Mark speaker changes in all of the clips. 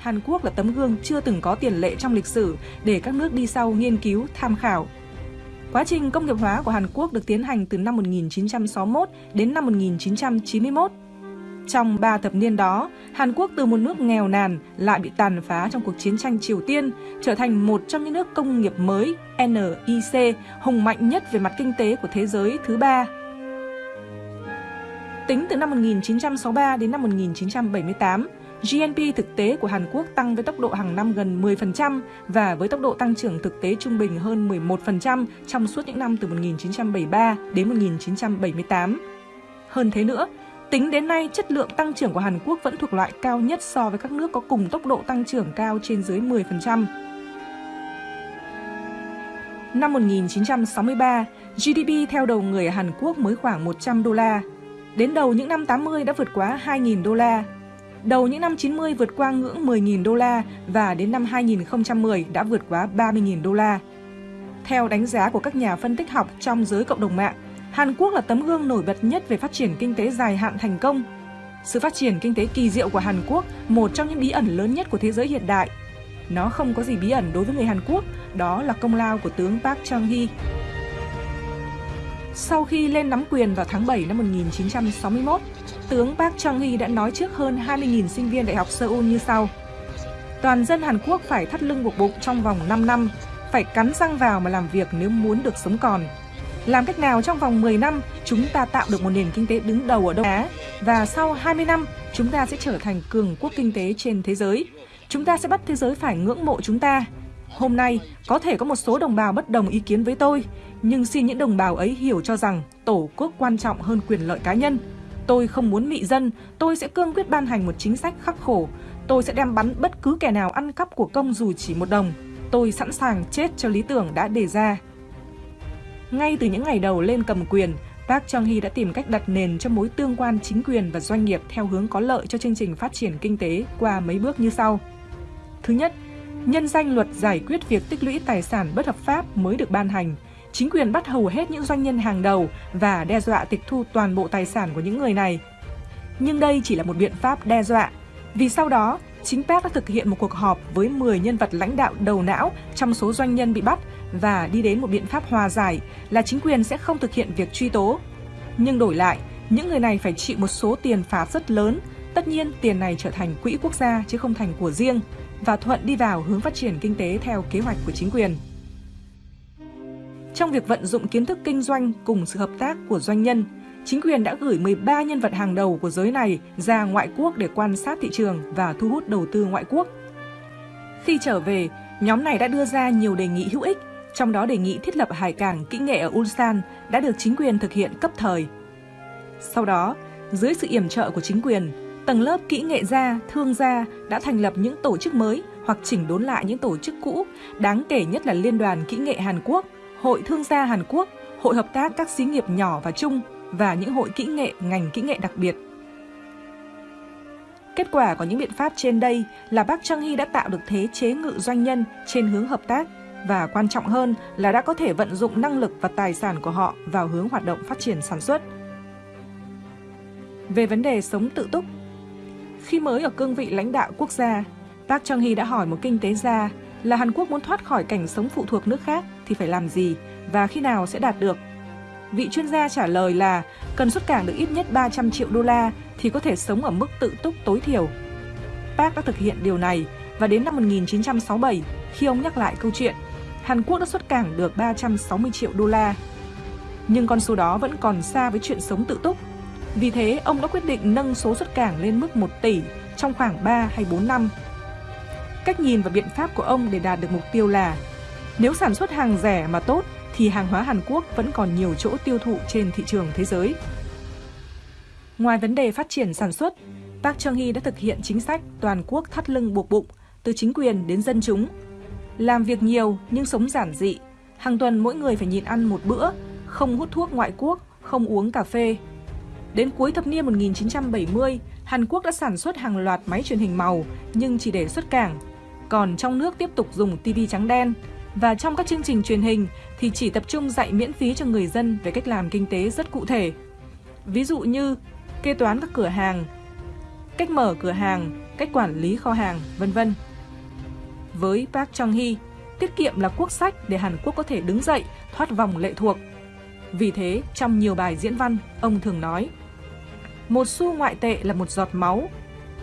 Speaker 1: Hàn Quốc là tấm gương chưa từng có tiền lệ trong lịch sử để các nước đi sau nghiên cứu, tham khảo. Quá trình công nghiệp hóa của Hàn Quốc được tiến hành từ năm 1961 đến năm 1991. Trong 3 thập niên đó, Hàn Quốc từ một nước nghèo nàn lại bị tàn phá trong cuộc chiến tranh Triều Tiên, trở thành một trong những nước công nghiệp mới NIC hùng mạnh nhất về mặt kinh tế của thế giới thứ ba. Tính từ năm 1963 đến năm 1978, GNP thực tế của Hàn Quốc tăng với tốc độ hàng năm gần 10% và với tốc độ tăng trưởng thực tế trung bình hơn 11% trong suốt những năm từ 1973 đến 1978. Hơn thế nữa, tính đến nay chất lượng tăng trưởng của Hàn Quốc vẫn thuộc loại cao nhất so với các nước có cùng tốc độ tăng trưởng cao trên dưới 10%. Năm 1963, GDP theo đầu người ở Hàn Quốc mới khoảng 100 đô la. Đến đầu những năm 80 đã vượt quá 2.000 đô la. Đầu những năm 90 vượt qua ngưỡng 10.000 đô la và đến năm 2010 đã vượt quá 30.000 đô la. Theo đánh giá của các nhà phân tích học trong giới cộng đồng mạng, Hàn Quốc là tấm gương nổi bật nhất về phát triển kinh tế dài hạn thành công. Sự phát triển kinh tế kỳ diệu của Hàn Quốc, một trong những bí ẩn lớn nhất của thế giới hiện đại. Nó không có gì bí ẩn đối với người Hàn Quốc, đó là công lao của tướng Park Chung-hee. Sau khi lên nắm quyền vào tháng 7 năm 1961, tướng Park Chung-hee đã nói trước hơn 20.000 sinh viên Đại học Seoul như sau. Toàn dân Hàn Quốc phải thắt lưng buộc bụng trong vòng 5 năm, phải cắn răng vào mà làm việc nếu muốn được sống còn. Làm cách nào trong vòng 10 năm chúng ta tạo được một nền kinh tế đứng đầu ở Đông Á và sau 20 năm chúng ta sẽ trở thành cường quốc kinh tế trên thế giới. Chúng ta sẽ bắt thế giới phải ngưỡng mộ chúng ta. Hôm nay, có thể có một số đồng bào bất đồng ý kiến với tôi, nhưng xin những đồng bào ấy hiểu cho rằng tổ quốc quan trọng hơn quyền lợi cá nhân. Tôi không muốn mị dân, tôi sẽ cương quyết ban hành một chính sách khắc khổ. Tôi sẽ đem bắn bất cứ kẻ nào ăn cắp của công dù chỉ một đồng. Tôi sẵn sàng chết cho lý tưởng đã đề ra. Ngay từ những ngày đầu lên cầm quyền, Park Chung-hee đã tìm cách đặt nền cho mối tương quan chính quyền và doanh nghiệp theo hướng có lợi cho chương trình phát triển kinh tế qua mấy bước như sau. Thứ nhất, nhân danh luật giải quyết việc tích lũy tài sản bất hợp pháp mới được ban hành, chính quyền bắt hầu hết những doanh nhân hàng đầu và đe dọa tịch thu toàn bộ tài sản của những người này. Nhưng đây chỉ là một biện pháp đe dọa, vì sau đó, chính Park đã thực hiện một cuộc họp với 10 nhân vật lãnh đạo đầu não trong số doanh nhân bị bắt và đi đến một biện pháp hòa giải là chính quyền sẽ không thực hiện việc truy tố. Nhưng đổi lại, những người này phải chịu một số tiền phạt rất lớn, tất nhiên tiền này trở thành quỹ quốc gia chứ không thành của riêng và thuận đi vào hướng phát triển kinh tế theo kế hoạch của chính quyền. Trong việc vận dụng kiến thức kinh doanh cùng sự hợp tác của doanh nhân, chính quyền đã gửi 13 nhân vật hàng đầu của giới này ra ngoại quốc để quan sát thị trường và thu hút đầu tư ngoại quốc. Khi trở về, nhóm này đã đưa ra nhiều đề nghị hữu ích trong đó đề nghị thiết lập hải cảng kỹ nghệ ở Ulsan đã được chính quyền thực hiện cấp thời. Sau đó, dưới sự yểm trợ của chính quyền, tầng lớp kỹ nghệ gia, thương gia đã thành lập những tổ chức mới hoặc chỉnh đốn lại những tổ chức cũ, đáng kể nhất là Liên đoàn Kỹ nghệ Hàn Quốc, Hội Thương gia Hàn Quốc, Hội Hợp tác các xí nghiệp nhỏ và chung và những hội kỹ nghệ ngành kỹ nghệ đặc biệt. Kết quả của những biện pháp trên đây là Park Chung-hee đã tạo được thế chế ngự doanh nhân trên hướng hợp tác và quan trọng hơn là đã có thể vận dụng năng lực và tài sản của họ vào hướng hoạt động phát triển sản xuất. Về vấn đề sống tự túc, khi mới ở cương vị lãnh đạo quốc gia, Park Chung-hee đã hỏi một kinh tế gia là Hàn Quốc muốn thoát khỏi cảnh sống phụ thuộc nước khác thì phải làm gì và khi nào sẽ đạt được. Vị chuyên gia trả lời là cần xuất cảng được ít nhất 300 triệu đô la thì có thể sống ở mức tự túc tối thiểu. Park đã thực hiện điều này và đến năm 1967, khi ông nhắc lại câu chuyện, Hàn Quốc đã xuất cảng được 360 triệu đô la. Nhưng con số đó vẫn còn xa với chuyện sống tự túc. Vì thế, ông đã quyết định nâng số xuất cảng lên mức 1 tỷ trong khoảng 3 hay 4 năm. Cách nhìn và biện pháp của ông để đạt được mục tiêu là nếu sản xuất hàng rẻ mà tốt thì hàng hóa Hàn Quốc vẫn còn nhiều chỗ tiêu thụ trên thị trường thế giới. Ngoài vấn đề phát triển sản xuất, Park Chung-hee đã thực hiện chính sách toàn quốc thắt lưng buộc bụng, từ chính quyền đến dân chúng làm việc nhiều nhưng sống giản dị. Hàng tuần mỗi người phải nhịn ăn một bữa, không hút thuốc ngoại quốc, không uống cà phê. Đến cuối thập niên 1970, Hàn Quốc đã sản xuất hàng loạt máy truyền hình màu nhưng chỉ để xuất cảng. Còn trong nước tiếp tục dùng TV trắng đen. Và trong các chương trình truyền hình thì chỉ tập trung dạy miễn phí cho người dân về cách làm kinh tế rất cụ thể. Ví dụ như kê toán các cửa hàng, cách mở cửa hàng, cách quản lý kho hàng, vân vân. Với Park Chung-hee, tiết kiệm là quốc sách để Hàn Quốc có thể đứng dậy, thoát vòng lệ thuộc. Vì thế, trong nhiều bài diễn văn, ông thường nói Một xu ngoại tệ là một giọt máu.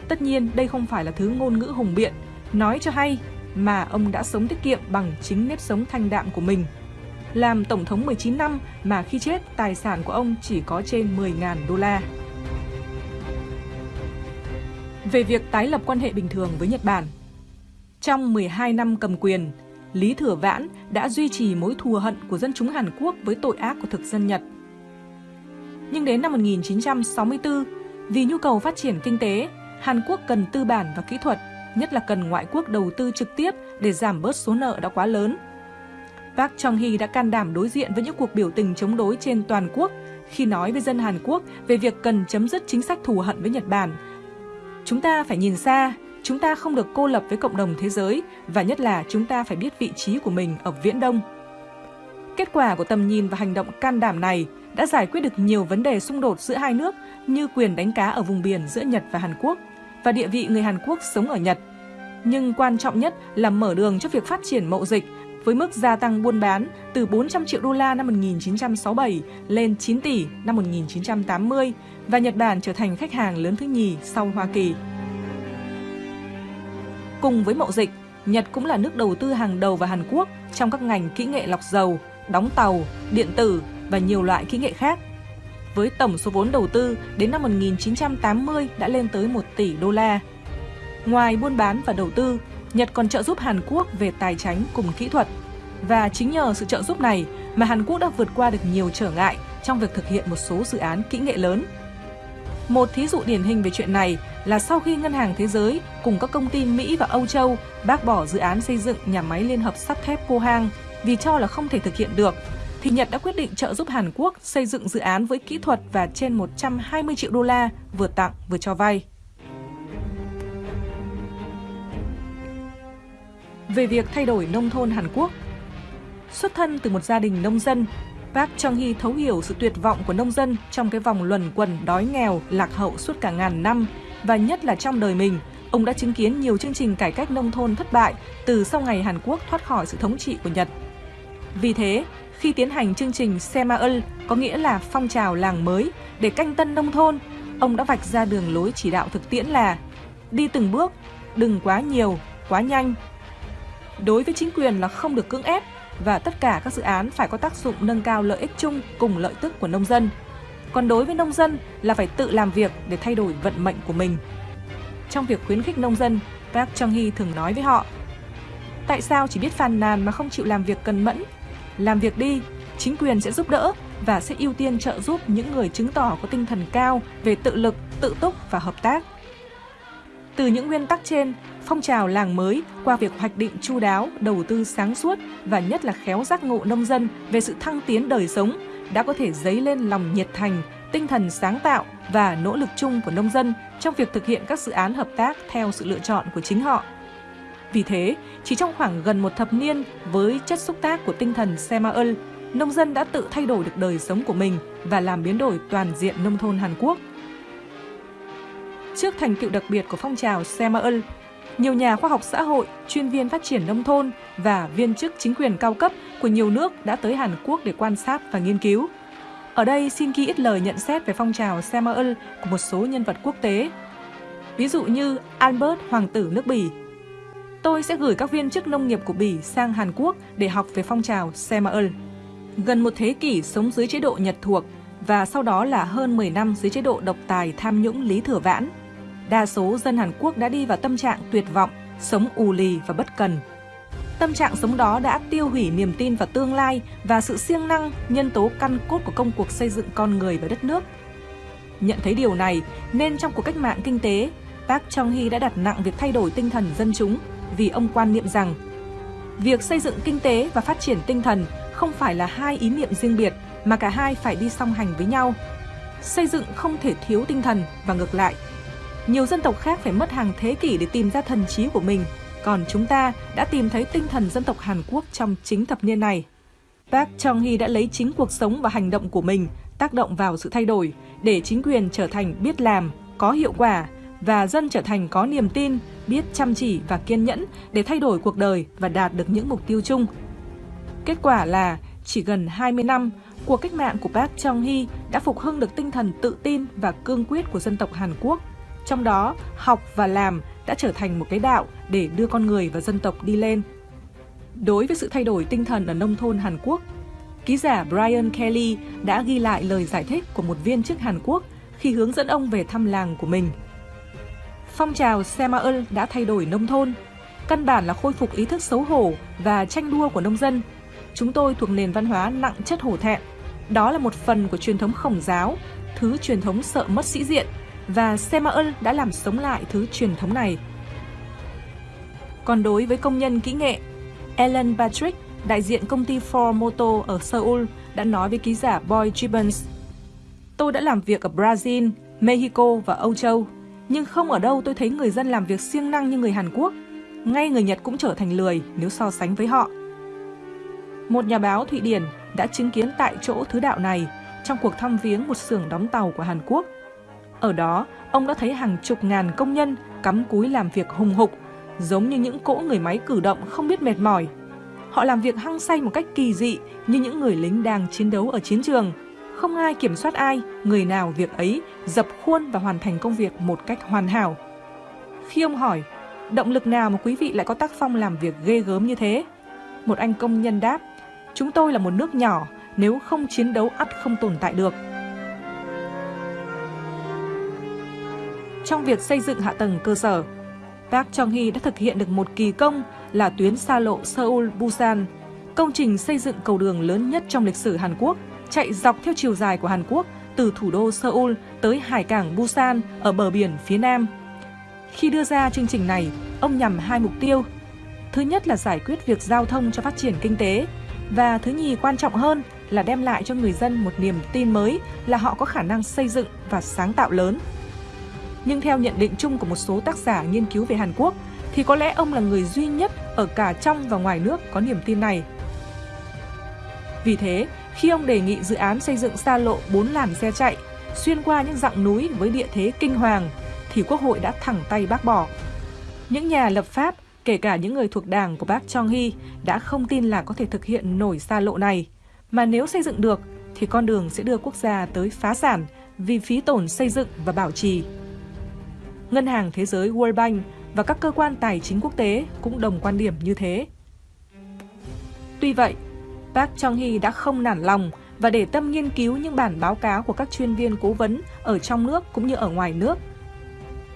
Speaker 1: Tất nhiên, đây không phải là thứ ngôn ngữ hùng biện, nói cho hay mà ông đã sống tiết kiệm bằng chính nếp sống thanh đạm của mình. Làm Tổng thống 19 năm mà khi chết, tài sản của ông chỉ có trên 10.000 đô la. Về việc tái lập quan hệ bình thường với Nhật Bản Trong 12 năm cầm quyền, Lý Thừa Vãn đã duy trì mối thù hận của dân chúng Hàn Quốc với tội ác của thực dân Nhật. Nhưng đến năm 1964, vì nhu cầu phát triển kinh tế, Hàn Quốc cần tư bản và kỹ thuật, nhất là cần ngoại quốc đầu tư trực tiếp để giảm bớt số nợ đã quá lớn. Park Chung-hee đã can đảm đối diện với những cuộc biểu tình chống đối trên toàn quốc khi nói với dân Hàn Quốc về việc cần chấm dứt chính sách thù hận với Nhật Bản. Chúng ta phải nhìn xa, chúng ta không được cô lập với cộng đồng thế giới và nhất là chúng ta phải biết vị trí của mình ở Viễn Đông. Kết quả của tầm nhìn và hành động can đảm này đã giải quyết được nhiều vấn đề xung đột giữa hai nước như quyền đánh cá ở vùng biển giữa Nhật và Hàn Quốc và địa vị người Hàn Quốc sống ở Nhật. Nhưng quan trọng nhất là mở đường cho việc phát triển mậu dịch với mức gia tăng buôn bán từ 400 triệu đô la năm 1967 lên 9 tỷ năm 1980 và Nhật Bản trở thành khách hàng lớn thứ nhì sau Hoa Kỳ. Cùng với mậu dịch, Nhật cũng là nước đầu tư hàng đầu vào Hàn Quốc trong các ngành kỹ nghệ lọc dầu, đóng tàu, điện tử và nhiều loại kỹ nghệ khác. Với tổng số vốn đầu tư đến năm 1980 đã lên tới 1 tỷ đô la. Ngoài buôn bán và đầu tư, Nhật còn trợ giúp Hàn Quốc về tài chính cùng kỹ thuật. Và chính nhờ sự trợ giúp này mà Hàn Quốc đã vượt qua được nhiều trở ngại trong việc thực hiện một số dự án kỹ nghệ lớn một thí dụ điển hình về chuyện này là sau khi Ngân hàng Thế giới cùng các công ty Mỹ và Âu Châu bác bỏ dự án xây dựng nhà máy liên hợp sắt thép Pohang vì cho là không thể thực hiện được, thì Nhật đã quyết định trợ giúp Hàn Quốc xây dựng dự án với kỹ thuật và trên 120 triệu đô la, vừa tặng vừa cho vay. Về việc thay đổi nông thôn Hàn Quốc Xuất thân từ một gia đình nông dân, Park Chung-hee thấu hiểu sự tuyệt vọng của nông dân trong cái vòng luẩn quẩn đói nghèo, lạc hậu suốt cả ngàn năm và nhất là trong đời mình, ông đã chứng kiến nhiều chương trình cải cách nông thôn thất bại từ sau ngày Hàn Quốc thoát khỏi sự thống trị của Nhật. Vì thế, khi tiến hành chương trình Semaul, có nghĩa là phong trào làng mới để canh tân nông thôn, ông đã vạch ra đường lối chỉ đạo thực tiễn là đi từng bước, đừng quá nhiều, quá nhanh. Đối với chính quyền là không được cưỡng ép và tất cả các dự án phải có tác dụng nâng cao lợi ích chung cùng lợi tức của nông dân. Còn đối với nông dân là phải tự làm việc để thay đổi vận mệnh của mình. Trong việc khuyến khích nông dân, Park Chung-hee thường nói với họ Tại sao chỉ biết phàn nàn mà không chịu làm việc cần mẫn? Làm việc đi, chính quyền sẽ giúp đỡ và sẽ ưu tiên trợ giúp những người chứng tỏ có tinh thần cao về tự lực, tự túc và hợp tác. Từ những nguyên tắc trên, phong trào làng mới qua việc hoạch định chu đáo, đầu tư sáng suốt và nhất là khéo giác ngộ nông dân về sự thăng tiến đời sống đã có thể dấy lên lòng nhiệt thành, tinh thần sáng tạo và nỗ lực chung của nông dân trong việc thực hiện các dự án hợp tác theo sự lựa chọn của chính họ. Vì thế, chỉ trong khoảng gần một thập niên với chất xúc tác của tinh thần Semaul, nông dân đã tự thay đổi được đời sống của mình và làm biến đổi toàn diện nông thôn Hàn Quốc. Trước thành tựu đặc biệt của phong trào Semaul, nhiều nhà khoa học xã hội, chuyên viên phát triển nông thôn và viên chức chính quyền cao cấp của nhiều nước đã tới Hàn Quốc để quan sát và nghiên cứu. Ở đây xin ghi ít lời nhận xét về phong trào Semaul của một số nhân vật quốc tế. Ví dụ như Albert Hoàng tử nước Bỉ. Tôi sẽ gửi các viên chức nông nghiệp của Bỉ sang Hàn Quốc để học về phong trào Semaul. Gần một thế kỷ sống dưới chế độ Nhật thuộc và sau đó là hơn 10 năm dưới chế độ độc tài tham nhũng Lý Thừa Vãn đa số dân Hàn Quốc đã đi vào tâm trạng tuyệt vọng, sống ù lì và bất cần. Tâm trạng sống đó đã tiêu hủy niềm tin vào tương lai và sự siêng năng, nhân tố căn cốt của công cuộc xây dựng con người và đất nước. Nhận thấy điều này, nên trong cuộc cách mạng kinh tế, Park Chung-hee đã đặt nặng việc thay đổi tinh thần dân chúng vì ông quan niệm rằng việc xây dựng kinh tế và phát triển tinh thần không phải là hai ý niệm riêng biệt mà cả hai phải đi song hành với nhau. Xây dựng không thể thiếu tinh thần và ngược lại, nhiều dân tộc khác phải mất hàng thế kỷ để tìm ra thần trí của mình, còn chúng ta đã tìm thấy tinh thần dân tộc Hàn Quốc trong chính thập niên này. Park Chung-hee đã lấy chính cuộc sống và hành động của mình tác động vào sự thay đổi để chính quyền trở thành biết làm, có hiệu quả và dân trở thành có niềm tin, biết chăm chỉ và kiên nhẫn để thay đổi cuộc đời và đạt được những mục tiêu chung. Kết quả là chỉ gần 20 năm, cuộc cách mạng của Park Chung-hee đã phục hưng được tinh thần tự tin và cương quyết của dân tộc Hàn Quốc. Trong đó, học và làm đã trở thành một cái đạo để đưa con người và dân tộc đi lên. Đối với sự thay đổi tinh thần ở nông thôn Hàn Quốc, ký giả Brian Kelly đã ghi lại lời giải thích của một viên chức Hàn Quốc khi hướng dẫn ông về thăm làng của mình. Phong trào Semaul đã thay đổi nông thôn, căn bản là khôi phục ý thức xấu hổ và tranh đua của nông dân. Chúng tôi thuộc nền văn hóa nặng chất hổ thẹn. Đó là một phần của truyền thống khổng giáo, thứ truyền thống sợ mất sĩ diện, và Semaul đã làm sống lại thứ truyền thống này. Còn đối với công nhân kỹ nghệ, Ellen Patrick, đại diện công ty Ford Motor ở Seoul, đã nói với ký giả Boy Gibbons Tôi đã làm việc ở Brazil, Mexico và Âu Châu, nhưng không ở đâu tôi thấy người dân làm việc siêng năng như người Hàn Quốc. Ngay người Nhật cũng trở thành lười nếu so sánh với họ. Một nhà báo Thụy Điển đã chứng kiến tại chỗ thứ đạo này trong cuộc thăm viếng một xưởng đóng tàu của Hàn Quốc. Ở đó, ông đã thấy hàng chục ngàn công nhân cắm cúi làm việc hùng hục, giống như những cỗ người máy cử động không biết mệt mỏi. Họ làm việc hăng say một cách kỳ dị như những người lính đang chiến đấu ở chiến trường – không ai kiểm soát ai, người nào việc ấy, dập khuôn và hoàn thành công việc một cách hoàn hảo. Khi ông hỏi, động lực nào mà quý vị lại có tác phong làm việc ghê gớm như thế? Một anh công nhân đáp, chúng tôi là một nước nhỏ, nếu không chiến đấu ắt không tồn tại được. Trong việc xây dựng hạ tầng cơ sở, Park Chung-hee đã thực hiện được một kỳ công là tuyến xa lộ Seoul-Busan, công trình xây dựng cầu đường lớn nhất trong lịch sử Hàn Quốc chạy dọc theo chiều dài của Hàn Quốc từ thủ đô Seoul tới hải cảng Busan ở bờ biển phía Nam. Khi đưa ra chương trình này, ông nhằm hai mục tiêu. Thứ nhất là giải quyết việc giao thông cho phát triển kinh tế và thứ nhì quan trọng hơn là đem lại cho người dân một niềm tin mới là họ có khả năng xây dựng và sáng tạo lớn. Nhưng theo nhận định chung của một số tác giả nghiên cứu về Hàn Quốc thì có lẽ ông là người duy nhất ở cả trong và ngoài nước có niềm tin này. Vì thế, khi ông đề nghị dự án xây dựng xa lộ 4 làn xe chạy xuyên qua những dặng núi với địa thế kinh hoàng thì Quốc hội đã thẳng tay bác bỏ. Những nhà lập pháp, kể cả những người thuộc đảng của bác Chong Hee đã không tin là có thể thực hiện nổi xa lộ này. Mà nếu xây dựng được thì con đường sẽ đưa quốc gia tới phá sản vì phí tổn xây dựng và bảo trì. Ngân hàng Thế giới World Bank và các cơ quan tài chính quốc tế cũng đồng quan điểm như thế. Tuy vậy, Park Chung-hee đã không nản lòng và để tâm nghiên cứu những bản báo cáo của các chuyên viên cố vấn ở trong nước cũng như ở ngoài nước.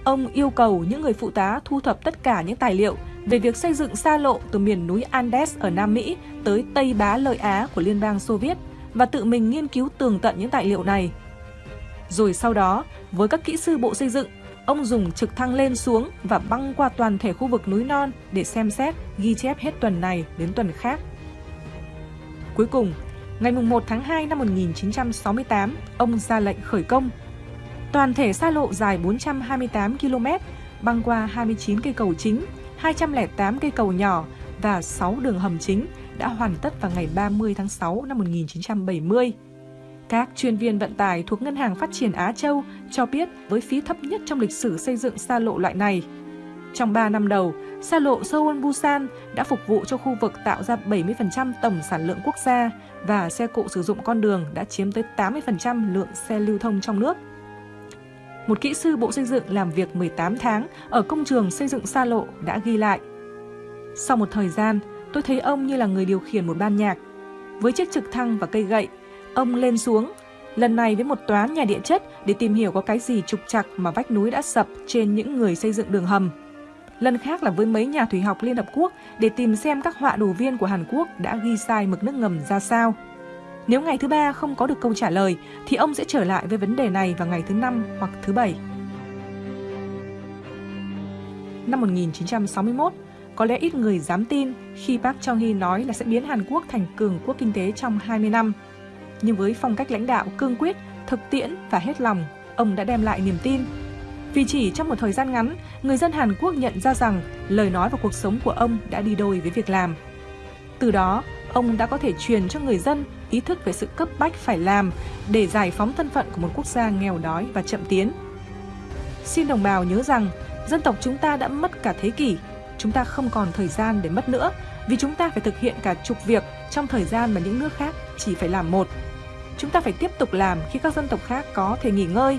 Speaker 1: Ông yêu cầu những người phụ tá thu thập tất cả những tài liệu về việc xây dựng xa lộ từ miền núi Andes ở Nam Mỹ tới Tây Bá Lợi Á của Liên bang Xô Viết và tự mình nghiên cứu tường tận những tài liệu này. Rồi sau đó, với các kỹ sư bộ xây dựng, ông dùng trực thăng lên xuống và băng qua toàn thể khu vực núi non để xem xét, ghi chép hết tuần này đến tuần khác. Cuối cùng, ngày 1 tháng 2 năm 1968, ông ra lệnh khởi công. Toàn thể xa lộ dài 428 km, băng qua 29 cây cầu chính, 208 cây cầu nhỏ và 6 đường hầm chính đã hoàn tất vào ngày 30 tháng 6 năm 1970. Các chuyên viên vận tải thuộc Ngân hàng Phát triển Á Châu cho biết với phí thấp nhất trong lịch sử xây dựng xa lộ loại này. Trong 3 năm đầu, xa lộ Seoul Busan đã phục vụ cho khu vực tạo ra 70% tổng sản lượng quốc gia và xe cộ sử dụng con đường đã chiếm tới 80% lượng xe lưu thông trong nước. Một kỹ sư bộ xây dựng làm việc 18 tháng ở công trường xây dựng xa lộ đã ghi lại. Sau một thời gian, tôi thấy ông như là người điều khiển một ban nhạc. Với chiếc trực thăng và cây gậy, ông lên xuống, lần này với một toán nhà địa chất để tìm hiểu có cái gì trục trặc mà vách núi đã sập trên những người xây dựng đường hầm lần khác là với mấy nhà thủy học Liên Hợp Quốc để tìm xem các họa đồ viên của Hàn Quốc đã ghi sai mực nước ngầm ra sao. Nếu ngày thứ ba không có được câu trả lời, thì ông sẽ trở lại với vấn đề này vào ngày thứ năm hoặc thứ bảy. Năm 1961, có lẽ ít người dám tin khi Park Chung-hee nói là sẽ biến Hàn Quốc thành cường quốc kinh tế trong 20 năm. Nhưng với phong cách lãnh đạo cương quyết, thực tiễn và hết lòng, ông đã đem lại niềm tin vì chỉ trong một thời gian ngắn, người dân Hàn Quốc nhận ra rằng lời nói và cuộc sống của ông đã đi đôi với việc làm. Từ đó, ông đã có thể truyền cho người dân ý thức về sự cấp bách phải làm để giải phóng thân phận của một quốc gia nghèo đói và chậm tiến. Xin đồng bào nhớ rằng, dân tộc chúng ta đã mất cả thế kỷ. Chúng ta không còn thời gian để mất nữa, vì chúng ta phải thực hiện cả chục việc trong thời gian mà những nước khác chỉ phải làm một. Chúng ta phải tiếp tục làm khi các dân tộc khác có thể nghỉ ngơi.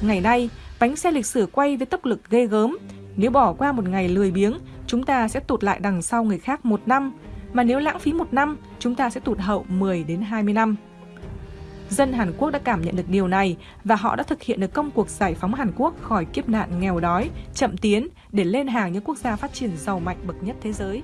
Speaker 1: Ngày nay, bánh xe lịch sử quay với tốc lực ghê gớm. Nếu bỏ qua một ngày lười biếng, chúng ta sẽ tụt lại đằng sau người khác một năm. Mà nếu lãng phí một năm, chúng ta sẽ tụt hậu 10 đến 20 năm. Dân Hàn Quốc đã cảm nhận được điều này và họ đã thực hiện được công cuộc giải phóng Hàn Quốc khỏi kiếp nạn nghèo đói, chậm tiến để lên hàng những quốc gia phát triển giàu mạnh bậc nhất thế giới.